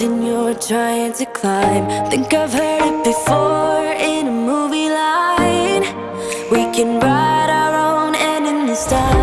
mountain you're trying to climb. Think I've heard it before in a movie line. We can write our own ending this time.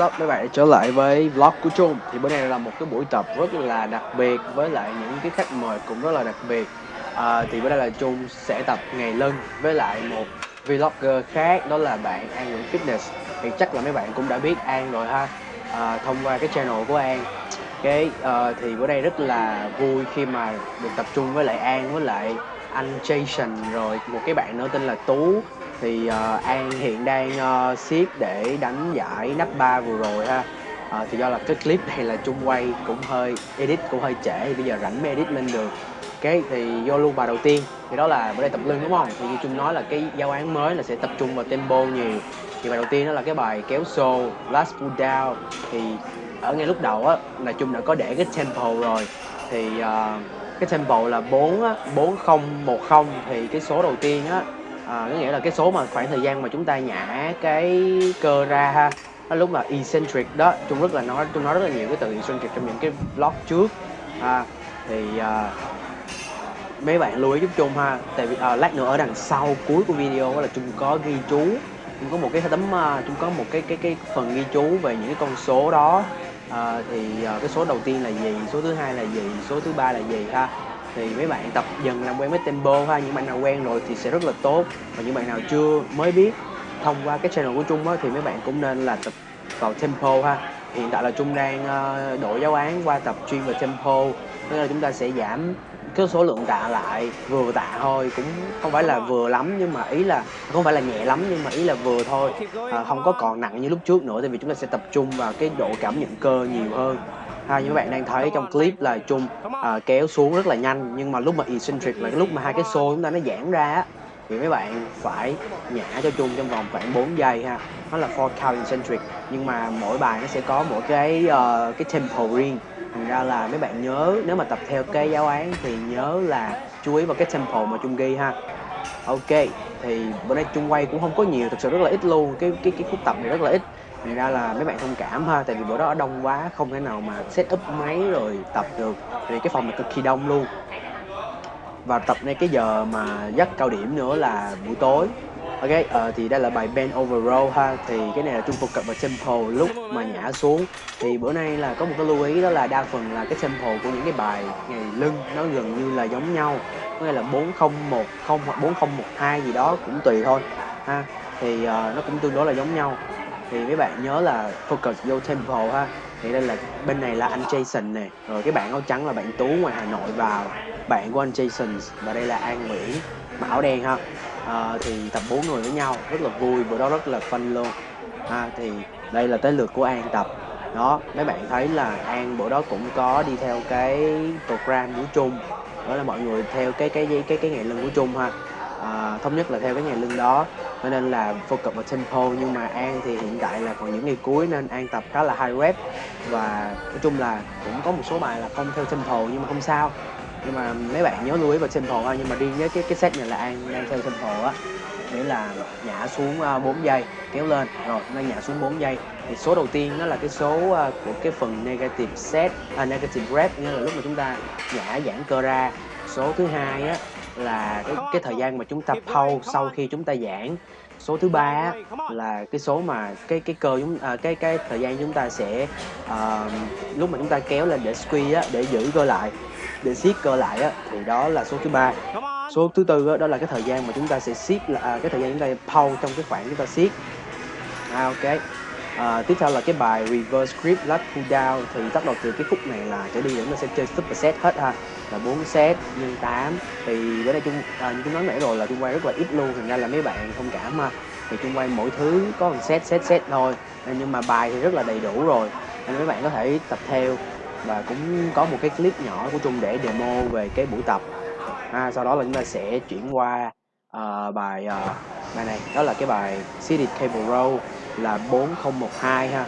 What's up mấy bạn đã trở lại với vlog của Trung. Thì bữa nay là một cái buổi tập rất là đặc biệt với lại những cái khách mời cũng rất là đặc biệt. À, Thì bữa nay là Trung sẽ tập ngày lân với lại một vlogger khác đó là bạn An Nguyễn Fitness. Thì chắc là mấy bạn cũng đã biết An rồi ha. À, Thông qua cái channel của An. Cái ờ, à, thì bữa nay rất là vui khi mà được tập trung với lại An với lại anh Jason rồi một cái bạn nữa tên là Tú thì uh, An hiện đang uh, siết để đánh giải nắp ba vừa rồi ha. Ờ, thì do là cái clip này là chung quay cũng hơi edit cũng hơi trễ thì bây giờ rảnh mới edit lên được. Cái thì vô luôn bài đầu tiên thì đó là bữa nay tập lưng đúng không? Thì như chung nói là cái giáo án mới là sẽ tập trung vào tempo nhiều. Thì bài đầu tiên đó là cái bài kéo xô last pull down. Thì ở ngay lúc đầu á là chung đã có để cái tempo rồi. Thì uh, cái tempo là 4 á, 4010 thì cái số đầu tiên á à, có nghĩa là cái số mà khoảng thời gian mà chúng ta nhả cái cơ ra ha đó lúc là eccentric đó Trung rất là nói Trung nói rất là nhiều cái từ eccentric trong những cái vlog trước. À, thì à, mấy bạn lưu ý giúp Trung ha tại vì à, lát nữa ở đằng sau cuối của video đó là Trung có ghi chú Trung có một cái tấm chung Trung có một cái cái cái phần ghi chú về những cái con số đó. À, thì à, cái số đầu tiên là gì số thứ hai là gì số thứ ba là gì ha thì mấy bạn tập dần làm quen với tempo ha những bạn nào quen rồi thì sẽ rất là tốt. Và những bạn nào chưa mới biết thông qua cái channel của Trung á, thì mấy bạn cũng nên là tập vào tempo ha. Hiện tại là Trung đang ờ, đổi giáo án qua tập chuyên về tempo. Nên là chúng ta sẽ giảm cái số lượng tạ lại vừa tạ thôi cũng không phải là vừa lắm nhưng mà ý là không phải là nhẹ lắm nhưng mà ý là vừa thôi. À, không có còn nặng như lúc trước nữa tại vì chúng ta sẽ tập trung vào cái độ cảm nhận cơ nhiều hơn ha như các bạn đang thấy trong clip là Trung à, kéo xuống rất là nhanh nhưng mà lúc mà eccentric là cái lúc mà hai cái xô chúng ta nó giãn ra á thì mấy bạn phải nhả cho Trung trong vòng khoảng 4 giây ha. Nó là four count eccentric nhưng mà mỗi bài nó sẽ có mỗi cái uh, cái tempo riêng. Thành ra là mấy bạn nhớ nếu mà tập theo cái giáo án thì nhớ là chú ý vào cái tempo mà Trung ghi ha. Ok thì bữa nay Trung quay cũng không có nhiều thực sự rất là ít luôn cái cái cái khúc tập này rất là ít thì ra là mấy bạn thông cảm ha tại vì bữa đó ở đông quá không thể nào mà set up máy rồi tập được. Vì cái phòng này cực kỳ đông luôn. Và tập ngay cái giờ mà dắt cao điểm nữa là buổi tối. Ok uh, thì đây là bài bend over row ha. Thì cái này là trung phục cập vào tempo lúc mà nhả xuống. Thì bữa nay là có một cái lưu ý đó là đa phần là cái tempo của những cái bài ngày lưng nó gần như là giống nhau. Có nghĩa là 4010 hoặc 4012 gì đó cũng tùy thôi ha. Thì uh, nó cũng tương đối là giống nhau thì mấy bạn nhớ là focus vô tempo ha. Thì đây là bên này là anh Jason nè. Rồi cái bạn áo trắng là bạn Tú ngoài Hà Nội vào. Bạn của anh Jason và đây là An Nguyễn mặc áo đen ha. À, thì tập bốn người với nhau rất là vui bữa đó rất là fun luôn. Ha thì đây là tới lượt của An tập. Đó mấy bạn thấy là An bữa đó cũng có đi theo cái program của Trung. Đó là mọi người theo cái cái cái cái, cái ngày lưng của Trung ha. À, thống nhất là theo cái ngày lưng đó cho nên là focus vào tempo nhưng mà An thì hiện tại là còn những ngày cuối nên An tập khá là high rep. Và nói chung là cũng có một số bài là không theo tempo nhưng mà không sao. Nhưng mà mấy bạn nhớ lưu ý vào tempo ha nhưng mà riêng với cái cái set này là an đang theo tempo á. Nghĩa là nhả xuống à, 4 giây kéo lên. Rồi nó nhả xuống 4 giây. Thì số đầu tiên đó là cái số à, của cái phần negative set à, negative rep. Nghĩa là lúc mà chúng ta nhả giãn cơ ra số thứ hai á là cái cái thời gian mà chúng ta pause sau khi chúng ta giãn. Số thứ ba là cái số mà cái cái cơ chúng à, cái cái thời gian chúng ta sẽ à, lúc mà chúng ta kéo lên để squeeze á để giữ cơ lại để siết cơ lại á thì đó là số thứ ba. Số thứ tư đó, đó là cái thời gian mà chúng ta sẽ siết là à, cái thời gian chúng ta pause trong cái khoảng chúng ta siết. À, ok à, tiếp theo là cái bài reverse grip lat pull down. Thì bắt đầu từ cái khúc này là trở đi chúng ta sẽ chơi super set hết ha. Là 4 set nhân 8 thì bữa nay chung à, như chúng nói nãy rồi là chung quay rất là ít luôn. Thành ra là mấy bạn thông cảm ha. Thì chung quay mỗi thứ có một set set set thôi. À, nhưng mà bài thì rất là đầy đủ rồi. Nên mấy bạn có thể tập theo. Và cũng có một cái clip nhỏ của chung để demo về cái buổi tập. À, sau đó là chúng ta sẽ chuyển qua uh, bài uh, bài này. Đó là cái bài seated cable row là 4012 ha.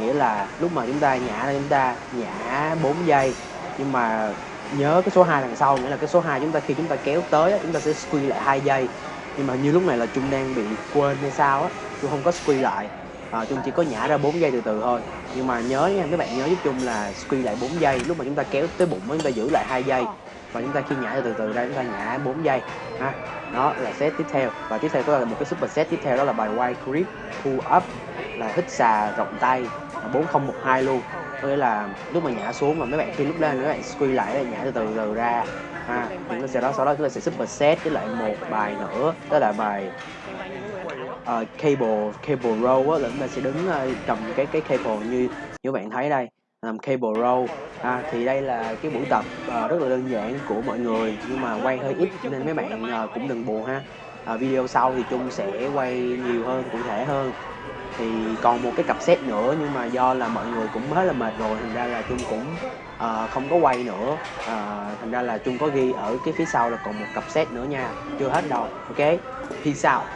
Nghĩa là lúc mà chúng ta nhả ra chúng ta nhả 4 giây. Nhưng mà nhớ cái số 2 đằng sau nghĩa là cái số 2 chúng ta khi chúng ta kéo tới chúng ta sẽ squeeze lại hai giây. Nhưng mà như lúc này là chung đang bị quên hay sao á chúng không có squeeze lại. À, chung chỉ có nhả ra 4 giây từ từ thôi. Nhưng mà nhớ nha các bạn nhớ giúp chung là squeeze lại 4 giây. Lúc mà chúng ta kéo tới bụng chúng ta giữ lại hai giây và chúng ta khi nhả từ từ ra chúng ta nhả 4 giây ha. Đó là set tiếp theo. Và tiếp theo có là một cái super set tiếp theo đó là bài wide grip pull up là hít xà rộng tay 4012 luôn. Có nghĩa là lúc mà nhả xuống mà mấy bạn khi lúc lên mấy bạn squeeze lại là nhả từ từ từ ra ha. Chúng ta sẽ đó sau đó chúng ta sẽ super set với lại một bài nữa đó là bài uh, cable cable row á. Là chúng ta sẽ đứng uh, cầm cái cái cable như như bạn thấy đây làm cable row à, thì đây là cái buổi tập uh, rất là đơn giản của mọi người nhưng mà quay hơi ít nên mấy bạn uh, cũng đừng buồn ha. À, video sau thì chung sẽ quay nhiều hơn cụ thể hơn. Thì còn một cái cặp set nữa nhưng mà do là mọi người cũng hết là mệt rồi thành ra là chung cũng uh, không có quay nữa. Uh, thành ra là chung có ghi ở cái phía sau là còn một cặp set nữa nha. Chưa hết đâu ok? Peace out